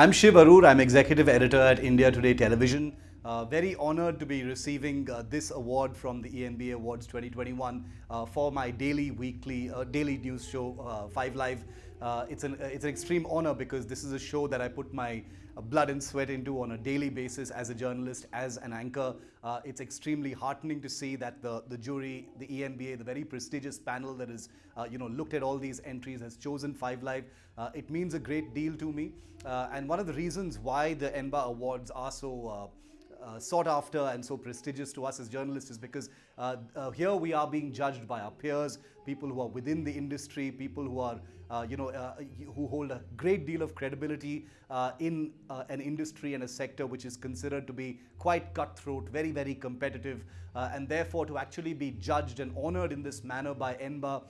I'm Shiv Aroor. I'm executive editor at India Today Television. Uh, very honored to be receiving uh, this award from the ENBA Awards 2021 uh, for my daily, weekly, uh, daily news show, uh, Five Live. Uh, it's an it's an extreme honor because this is a show that I put my blood and sweat into on a daily basis as a journalist, as an anchor. it's extremely heartening to see that the the jury, the ENBA, the very prestigious panel that has you know looked at all these entries has chosen Five Live. it means a great deal to me, and one of the reasons why the ENBA Awards are so sought after and so prestigious to us as journalists is because uh, uh, here we are being judged by our peers, people who are within the industry, people who are, uh, you know, uh, who hold a great deal of credibility uh, in an industry and a sector which is considered to be quite cutthroat, very, very competitive, and therefore to actually be judged and honored in this manner by ENBA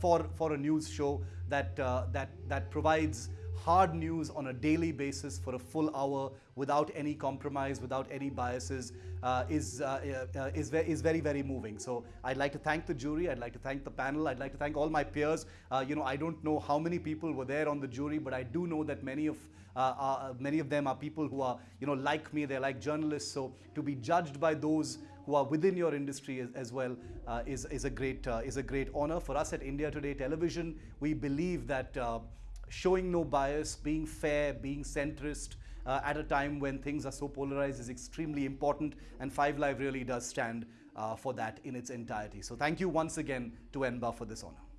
for, for a news show that, that, that provides hard news on a daily basis for a full hour without any compromise, without any biases, uh, is, uh, uh, is, ve is very, very moving. So I'd like to thank the jury, I'd like to thank the panel, I'd like to thank all my peers. Uh, you know, I don't know how many people were there on the jury, but I do know that many of, uh, uh, many of them are people who are, you know, like me, they're like journalists. So to be judged by those who are within your industry as, as well is, is, a great, is a great honor. For us at India Today Television, we believe that showing no bias, being fair, being centrist uh, at a time when things are so polarized is extremely important and Five Live really does stand uh, for that in its entirety. So thank you once again to ENBA for this honor.